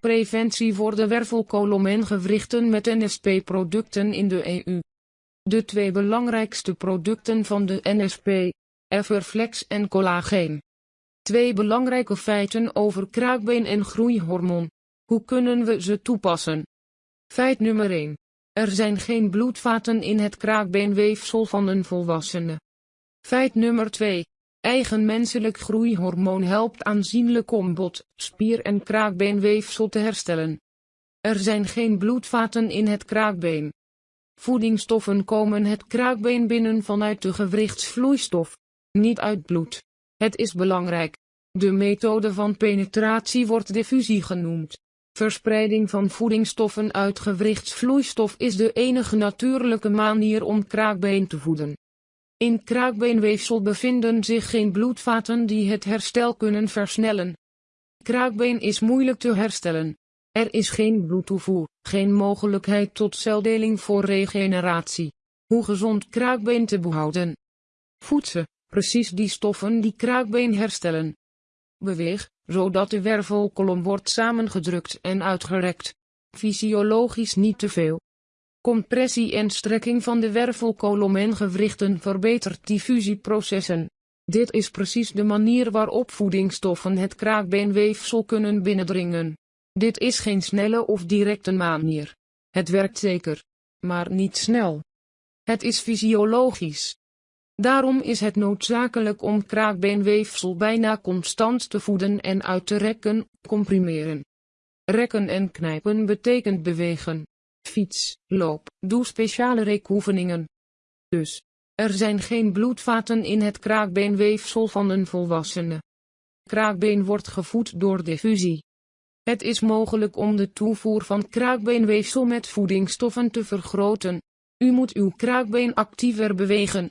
Preventie voor de wervelkolom en gewrichten met NSP-producten in de EU. De twee belangrijkste producten van de NSP, Everflex en collageen. Twee belangrijke feiten over kraakbeen en groeihormoon. Hoe kunnen we ze toepassen? Feit nummer 1. Er zijn geen bloedvaten in het kraakbeenweefsel van een volwassene. Feit nummer 2. Eigen menselijk groeihormoon helpt aanzienlijk om bot, spier en kraakbeenweefsel te herstellen. Er zijn geen bloedvaten in het kraakbeen. Voedingsstoffen komen het kraakbeen binnen vanuit de gewrichtsvloeistof, niet uit bloed. Het is belangrijk. De methode van penetratie wordt diffusie genoemd. Verspreiding van voedingsstoffen uit gewrichtsvloeistof is de enige natuurlijke manier om kraakbeen te voeden. In kraakbeenweefsel bevinden zich geen bloedvaten die het herstel kunnen versnellen. Kraakbeen is moeilijk te herstellen. Er is geen bloedtoevoer, geen mogelijkheid tot celdeling voor regeneratie. Hoe gezond kraakbeen te behouden? Voedsen, precies die stoffen die kraakbeen herstellen. Beweeg, zodat de wervelkolom wordt samengedrukt en uitgerekt. Fysiologisch niet te veel. Compressie en strekking van de wervelkolom en gewrichten verbetert diffusieprocessen. Dit is precies de manier waarop voedingsstoffen het kraakbeenweefsel kunnen binnendringen. Dit is geen snelle of directe manier. Het werkt zeker, maar niet snel. Het is fysiologisch. Daarom is het noodzakelijk om kraakbeenweefsel bijna constant te voeden en uit te rekken, comprimeren. Rekken en knijpen betekent bewegen. Fiets, loop, doe speciale rekoefeningen. Dus, er zijn geen bloedvaten in het kraakbeenweefsel van een volwassene. Kraakbeen wordt gevoed door diffusie. Het is mogelijk om de toevoer van kraakbeenweefsel met voedingsstoffen te vergroten. U moet uw kraakbeen actiever bewegen.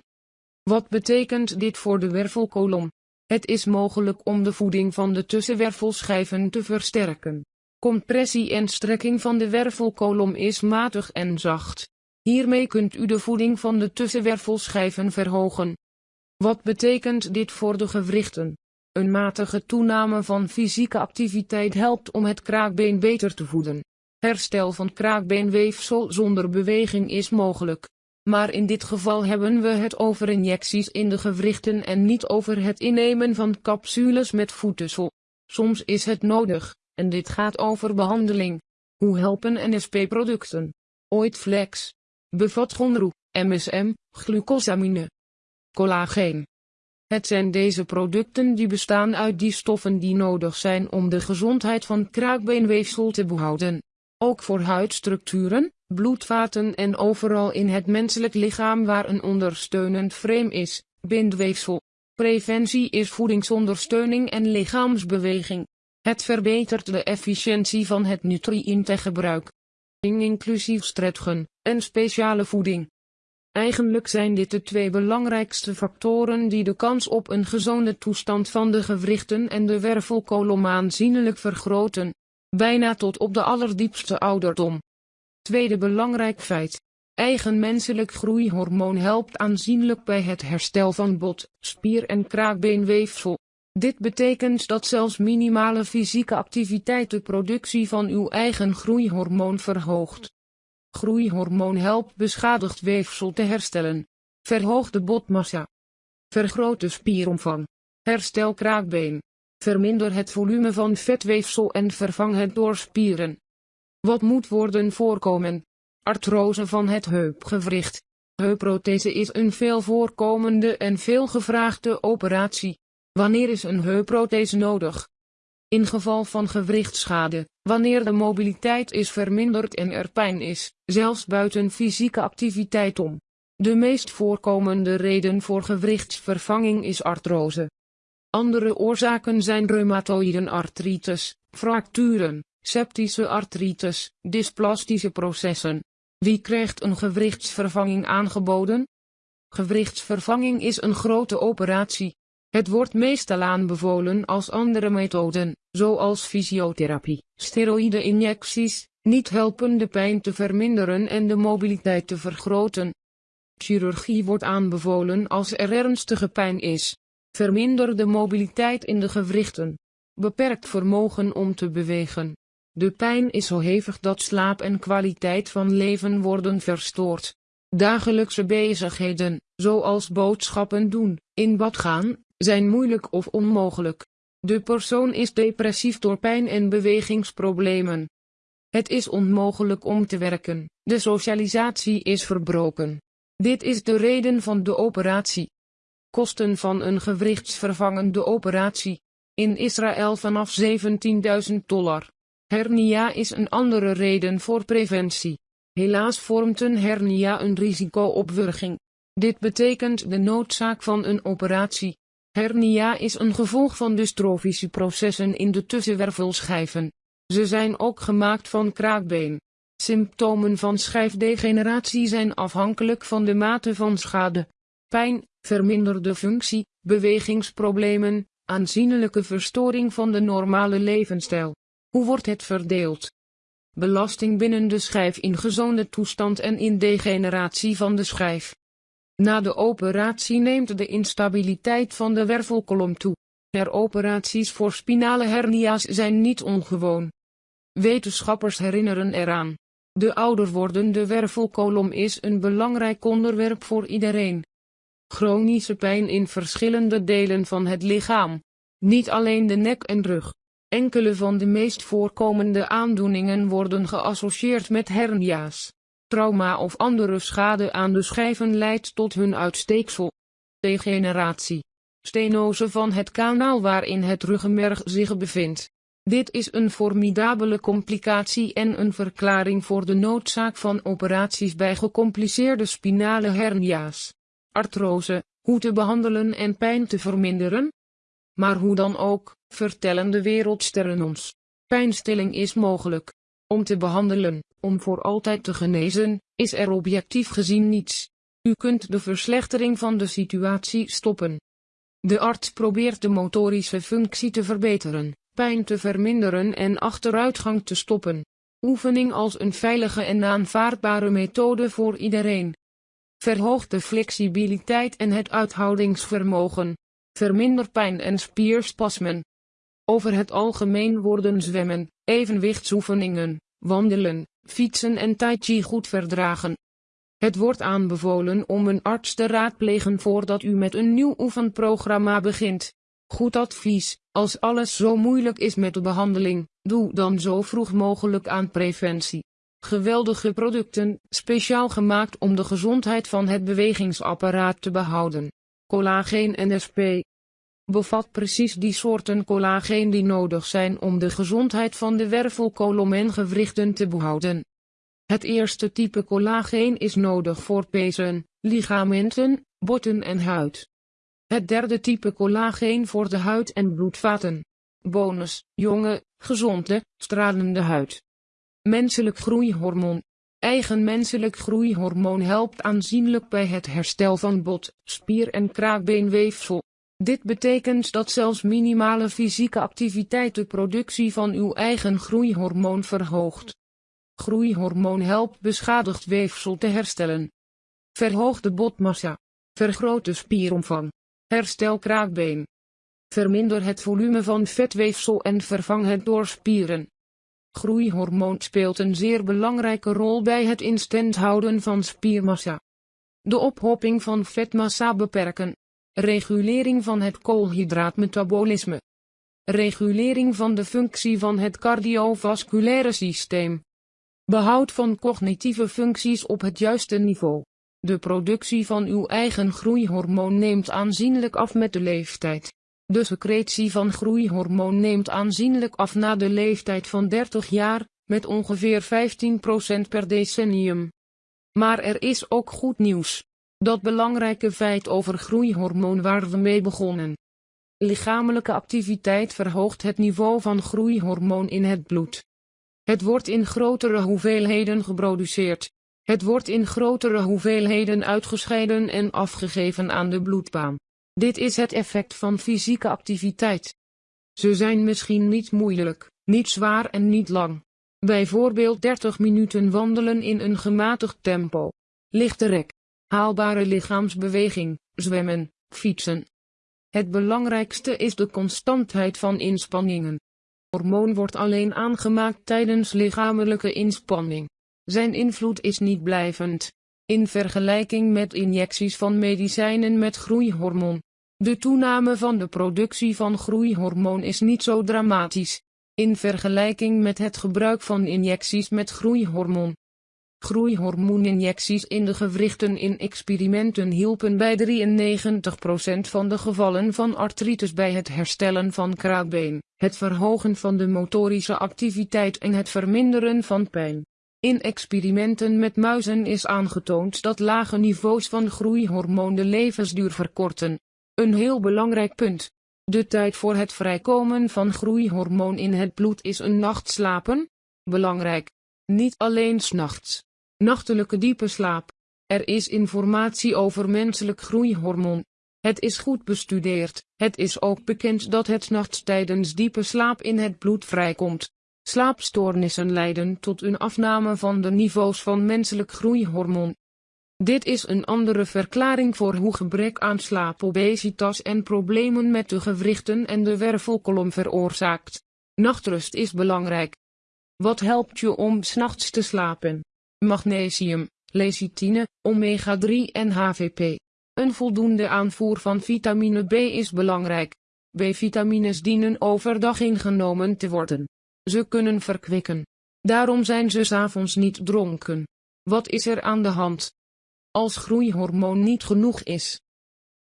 Wat betekent dit voor de wervelkolom? Het is mogelijk om de voeding van de tussenwervelschijven te versterken. Compressie en strekking van de wervelkolom is matig en zacht. Hiermee kunt u de voeding van de tussenwervelschijven verhogen. Wat betekent dit voor de gewrichten? Een matige toename van fysieke activiteit helpt om het kraakbeen beter te voeden. Herstel van kraakbeenweefsel zonder beweging is mogelijk. Maar in dit geval hebben we het over injecties in de gewrichten en niet over het innemen van capsules met voedsel. Soms is het nodig, en dit gaat over behandeling. Hoe helpen NSP-producten? Oitflex. Bevat gonru, MSM, glucosamine. Collageen. Het zijn deze producten die bestaan uit die stoffen die nodig zijn om de gezondheid van kraakbeenweefsel te behouden. Ook voor huidstructuren, bloedvaten en overal in het menselijk lichaam waar een ondersteunend frame is, bindweefsel. Preventie is voedingsondersteuning en lichaamsbeweging. Het verbetert de efficiëntie van het nutriëntengebruik. Inclusief stretchen en speciale voeding. Eigenlijk zijn dit de twee belangrijkste factoren die de kans op een gezonde toestand van de gewrichten en de wervelkolom aanzienlijk vergroten, bijna tot op de allerdiepste ouderdom. Tweede belangrijk feit. Eigen menselijk groeihormoon helpt aanzienlijk bij het herstel van bot, spier en kraakbeenweefsel. Dit betekent dat zelfs minimale fysieke activiteit de productie van uw eigen groeihormoon verhoogt. Groeihormoon helpt beschadigd weefsel te herstellen. Verhoog de botmassa. Vergroot de spieromvang. Herstel kraakbeen. Verminder het volume van vetweefsel en vervang het door spieren. Wat moet worden voorkomen? Artrose van het heupgewricht. Heupprothese is een veel voorkomende en veel gevraagde operatie. Wanneer is een heupprothese nodig? In geval van gewrichtschade, wanneer de mobiliteit is verminderd en er pijn is, zelfs buiten fysieke activiteit om. De meest voorkomende reden voor gewrichtsvervanging is artrose. Andere oorzaken zijn reumatoïden artritis, fracturen, septische artritis, dysplastische processen. Wie krijgt een gewrichtsvervanging aangeboden? Gewrichtsvervanging is een grote operatie, het wordt meestal aanbevolen als andere methoden, zoals fysiotherapie, steroïde-injecties, niet helpen de pijn te verminderen en de mobiliteit te vergroten. Chirurgie wordt aanbevolen als er ernstige pijn is. Verminder de mobiliteit in de gewrichten. Beperkt vermogen om te bewegen. De pijn is zo hevig dat slaap en kwaliteit van leven worden verstoord. Dagelijkse bezigheden, zoals boodschappen doen, in bad gaan, zijn moeilijk of onmogelijk. De persoon is depressief door pijn en bewegingsproblemen. Het is onmogelijk om te werken, de socialisatie is verbroken. Dit is de reden van de operatie. Kosten van een gewrichtsvervangende operatie. In Israël vanaf 17.000 dollar. Hernia is een andere reden voor preventie. Helaas vormt een hernia een risico op wurging. Dit betekent de noodzaak van een operatie. Hernia is een gevolg van dystrofische processen in de tussenwervelschijven. Ze zijn ook gemaakt van kraakbeen. Symptomen van schijfdegeneratie zijn afhankelijk van de mate van schade. Pijn, verminderde functie, bewegingsproblemen, aanzienlijke verstoring van de normale levensstijl. Hoe wordt het verdeeld? Belasting binnen de schijf in gezonde toestand en in degeneratie van de schijf. Na de operatie neemt de instabiliteit van de wervelkolom toe. Heroperaties voor spinale hernia's zijn niet ongewoon. Wetenschappers herinneren eraan. De ouder wordende wervelkolom is een belangrijk onderwerp voor iedereen. Chronische pijn in verschillende delen van het lichaam. Niet alleen de nek en rug. Enkele van de meest voorkomende aandoeningen worden geassocieerd met hernia's. Trauma of andere schade aan de schijven leidt tot hun uitsteeksel. Degeneratie. Stenose van het kanaal waarin het ruggenmerg zich bevindt. Dit is een formidabele complicatie en een verklaring voor de noodzaak van operaties bij gecompliceerde spinale hernia's. Artrose, hoe te behandelen en pijn te verminderen? Maar hoe dan ook, vertellen de wereldsterren ons. Pijnstilling is mogelijk. Om te behandelen, om voor altijd te genezen, is er objectief gezien niets. U kunt de verslechtering van de situatie stoppen. De arts probeert de motorische functie te verbeteren, pijn te verminderen en achteruitgang te stoppen. Oefening als een veilige en aanvaardbare methode voor iedereen. Verhoogt de flexibiliteit en het uithoudingsvermogen. Verminder pijn en spierspasmen. Over het algemeen worden zwemmen, evenwichtsoefeningen, wandelen, fietsen en tai chi goed verdragen. Het wordt aanbevolen om een arts te raadplegen voordat u met een nieuw oefenprogramma begint. Goed advies, als alles zo moeilijk is met de behandeling, doe dan zo vroeg mogelijk aan preventie. Geweldige producten, speciaal gemaakt om de gezondheid van het bewegingsapparaat te behouden. Collageen NSP, bevat precies die soorten collageen die nodig zijn om de gezondheid van de wervelkolom en gewrichten te behouden. Het eerste type collageen is nodig voor pezen, ligamenten, botten en huid. Het derde type collageen voor de huid en bloedvaten. Bonus, jonge, gezonde, stralende huid. Menselijk groeihormoon. Eigen menselijk groeihormoon helpt aanzienlijk bij het herstel van bot, spier en kraakbeenweefsel. Dit betekent dat zelfs minimale fysieke activiteit de productie van uw eigen groeihormoon verhoogt. Groeihormoon helpt beschadigd weefsel te herstellen. Verhoog de botmassa. Vergroot de spieromvang. Herstel kraakbeen. Verminder het volume van vetweefsel en vervang het door spieren. Groeihormoon speelt een zeer belangrijke rol bij het in stand houden van spiermassa. De ophoping van vetmassa beperken. Regulering van het koolhydraatmetabolisme. Regulering van de functie van het cardiovasculaire systeem. Behoud van cognitieve functies op het juiste niveau. De productie van uw eigen groeihormoon neemt aanzienlijk af met de leeftijd. De secretie van groeihormoon neemt aanzienlijk af na de leeftijd van 30 jaar, met ongeveer 15% per decennium. Maar er is ook goed nieuws. Dat belangrijke feit over groeihormoon waar we mee begonnen. Lichamelijke activiteit verhoogt het niveau van groeihormoon in het bloed. Het wordt in grotere hoeveelheden geproduceerd. Het wordt in grotere hoeveelheden uitgescheiden en afgegeven aan de bloedbaan. Dit is het effect van fysieke activiteit. Ze zijn misschien niet moeilijk, niet zwaar en niet lang. Bijvoorbeeld 30 minuten wandelen in een gematigd tempo. Lichte rek. Haalbare lichaamsbeweging, zwemmen, fietsen. Het belangrijkste is de constantheid van inspanningen. Hormoon wordt alleen aangemaakt tijdens lichamelijke inspanning. Zijn invloed is niet blijvend. In vergelijking met injecties van medicijnen met groeihormoon. De toename van de productie van groeihormoon is niet zo dramatisch. In vergelijking met het gebruik van injecties met groeihormoon. Groeihormooninjecties in de gewrichten in experimenten hielpen bij 93% van de gevallen van artritis bij het herstellen van kraakbeen, het verhogen van de motorische activiteit en het verminderen van pijn. In experimenten met muizen is aangetoond dat lage niveaus van groeihormoon de levensduur verkorten. Een heel belangrijk punt. De tijd voor het vrijkomen van groeihormoon in het bloed is een nacht slapen. Belangrijk. Niet alleen s'nachts. Nachtelijke diepe slaap. Er is informatie over menselijk groeihormoon. Het is goed bestudeerd. Het is ook bekend dat het nachts tijdens diepe slaap in het bloed vrijkomt. Slaapstoornissen leiden tot een afname van de niveaus van menselijk groeihormoon. Dit is een andere verklaring voor hoe gebrek aan slaap obesitas en problemen met de gewrichten en de wervelkolom veroorzaakt. Nachtrust is belangrijk. Wat helpt je om s'nachts te slapen? Magnesium, lecithine, omega-3 en HVP. Een voldoende aanvoer van vitamine B is belangrijk. B-vitamines dienen overdag ingenomen te worden. Ze kunnen verkwikken. Daarom zijn ze s'avonds niet dronken. Wat is er aan de hand? Als groeihormoon niet genoeg is.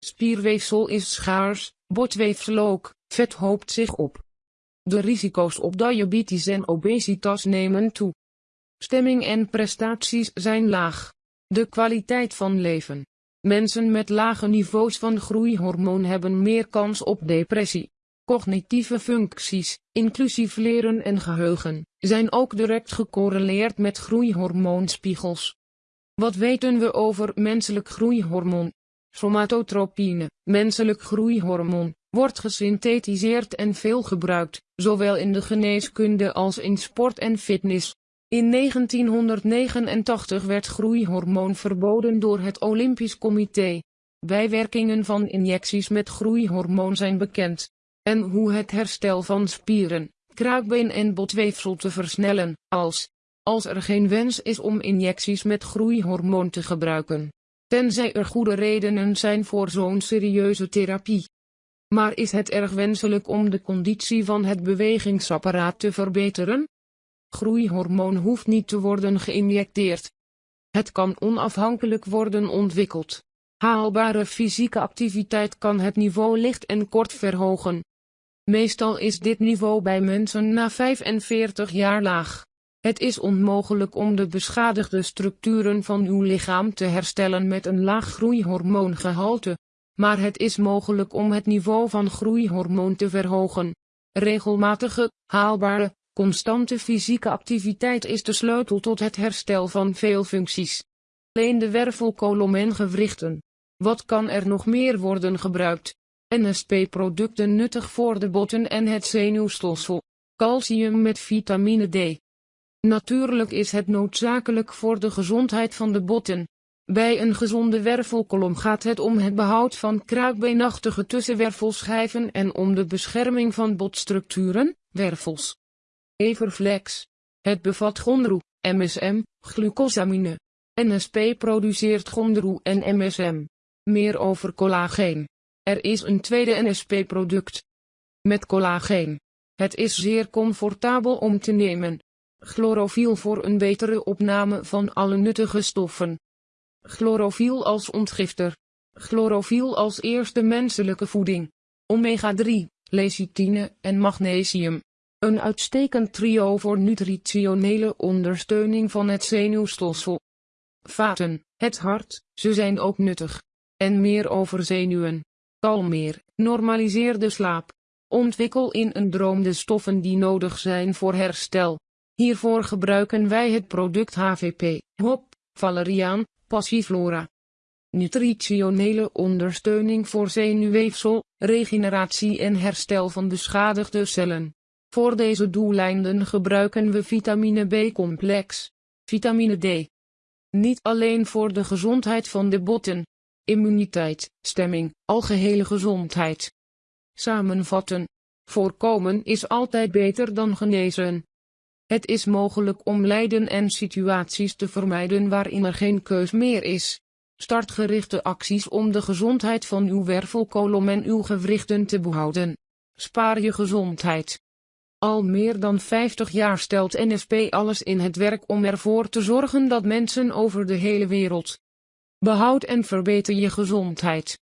Spierweefsel is schaars, botweefsel ook, vet hoopt zich op. De risico's op diabetes en obesitas nemen toe. Stemming en prestaties zijn laag. De kwaliteit van leven. Mensen met lage niveaus van groeihormoon hebben meer kans op depressie. Cognitieve functies, inclusief leren en geheugen, zijn ook direct gecorreleerd met groeihormoonspiegels. Wat weten we over menselijk groeihormoon? Somatotropine, menselijk groeihormoon, wordt gesynthetiseerd en veel gebruikt, zowel in de geneeskunde als in sport en fitness. In 1989 werd groeihormoon verboden door het Olympisch Comité. Bijwerkingen van injecties met groeihormoon zijn bekend. En hoe het herstel van spieren, kraakbeen en botweefsel te versnellen, als, als er geen wens is om injecties met groeihormoon te gebruiken. Tenzij er goede redenen zijn voor zo'n serieuze therapie. Maar is het erg wenselijk om de conditie van het bewegingsapparaat te verbeteren? Groeihormoon hoeft niet te worden geïnjecteerd. Het kan onafhankelijk worden ontwikkeld. Haalbare fysieke activiteit kan het niveau licht en kort verhogen. Meestal is dit niveau bij mensen na 45 jaar laag. Het is onmogelijk om de beschadigde structuren van uw lichaam te herstellen met een laag groeihormoongehalte. Maar het is mogelijk om het niveau van groeihormoon te verhogen. Regelmatige, haalbare, Constante fysieke activiteit is de sleutel tot het herstel van veel functies. Alleen de wervelkolom en gewrichten. Wat kan er nog meer worden gebruikt? NSP-producten nuttig voor de botten en het zenuwstelsel. Calcium met vitamine D. Natuurlijk is het noodzakelijk voor de gezondheid van de botten. Bij een gezonde wervelkolom gaat het om het behoud van kruikbeenachtige tussenwervelschijven en om de bescherming van botstructuren, wervels. Everflex. Het bevat gondroe, MSM, glucosamine. NSP produceert gondroe en MSM. Meer over collageen. Er is een tweede NSP-product. Met collageen. Het is zeer comfortabel om te nemen. Chlorofiel voor een betere opname van alle nuttige stoffen. Chlorofiel als ontgifter. Chlorofiel als eerste menselijke voeding. Omega-3, lecithine en magnesium. Een uitstekend trio voor nutritionele ondersteuning van het zenuwstelsel. Vaten, het hart, ze zijn ook nuttig. En meer over zenuwen. Kalmeer, normaliseer de slaap. Ontwikkel in een droom de stoffen die nodig zijn voor herstel. Hiervoor gebruiken wij het product HVP, hop, valeriaan, passiflora. Nutritionele ondersteuning voor zenuwweefsel, regeneratie en herstel van beschadigde cellen. Voor deze doeleinden gebruiken we vitamine B-complex, vitamine D. Niet alleen voor de gezondheid van de botten, immuniteit, stemming, algehele gezondheid. Samenvatten. Voorkomen is altijd beter dan genezen. Het is mogelijk om lijden en situaties te vermijden waarin er geen keus meer is. Start gerichte acties om de gezondheid van uw wervelkolom en uw gewrichten te behouden. Spaar je gezondheid. Al meer dan 50 jaar stelt NSP alles in het werk om ervoor te zorgen dat mensen over de hele wereld behoud en verbeter je gezondheid.